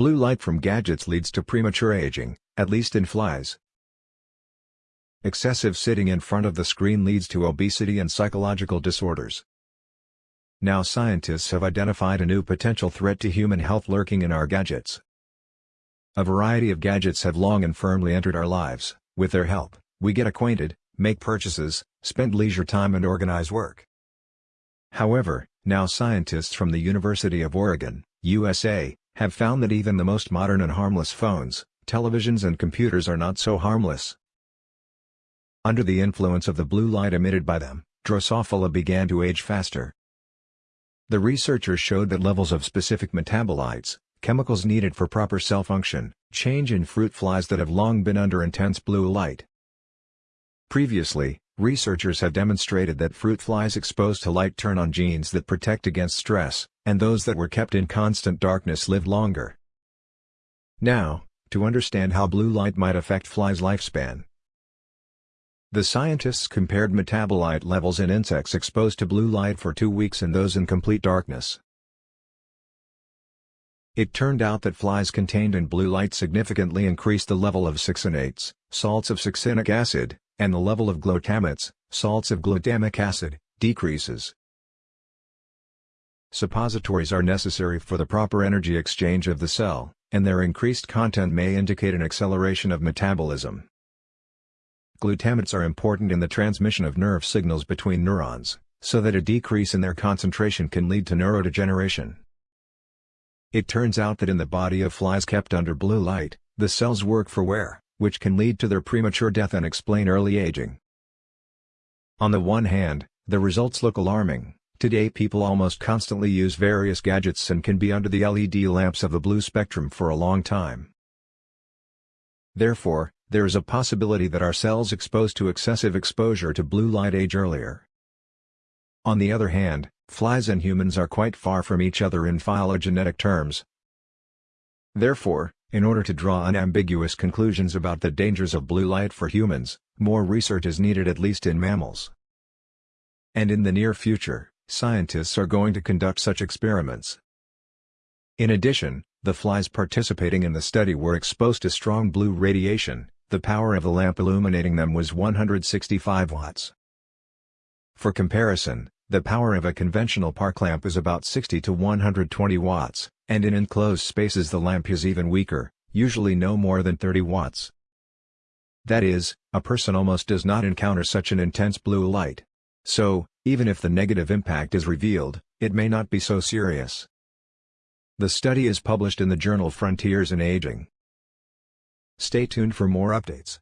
Blue light from gadgets leads to premature aging, at least in flies. Excessive sitting in front of the screen leads to obesity and psychological disorders. Now scientists have identified a new potential threat to human health lurking in our gadgets. A variety of gadgets have long and firmly entered our lives, with their help, we get acquainted, make purchases, spend leisure time and organize work. However, now scientists from the University of Oregon, USA, have found that even the most modern and harmless phones, televisions and computers are not so harmless. Under the influence of the blue light emitted by them, Drosophila began to age faster. The researchers showed that levels of specific metabolites, chemicals needed for proper cell function, change in fruit flies that have long been under intense blue light. Previously, researchers have demonstrated that fruit flies exposed to light turn on genes that protect against stress, and those that were kept in constant darkness live longer. Now, to understand how blue light might affect flies' lifespan, the scientists compared metabolite levels in insects exposed to blue light for two weeks and those in complete darkness. It turned out that flies contained in blue light significantly increased the level of succinates, salts of succinic acid, and the level of glutamates, salts of glutamic acid, decreases. Suppositories are necessary for the proper energy exchange of the cell, and their increased content may indicate an acceleration of metabolism. Glutamates are important in the transmission of nerve signals between neurons, so that a decrease in their concentration can lead to neurodegeneration. It turns out that in the body of flies kept under blue light, the cells work for wear, which can lead to their premature death and explain early aging. On the one hand, the results look alarming. Today people almost constantly use various gadgets and can be under the LED lamps of the blue spectrum for a long time. Therefore, there is a possibility that our cells exposed to excessive exposure to blue light age earlier. On the other hand, flies and humans are quite far from each other in phylogenetic terms. Therefore, in order to draw unambiguous conclusions about the dangers of blue light for humans, more research is needed at least in mammals. And in the near future, scientists are going to conduct such experiments. In addition, the flies participating in the study were exposed to strong blue radiation, the power of the lamp illuminating them was 165 watts. For comparison, the power of a conventional park lamp is about 60 to 120 watts, and in enclosed spaces the lamp is even weaker, usually no more than 30 watts. That is, a person almost does not encounter such an intense blue light. So, even if the negative impact is revealed, it may not be so serious. The study is published in the journal Frontiers in Aging. Stay tuned for more updates.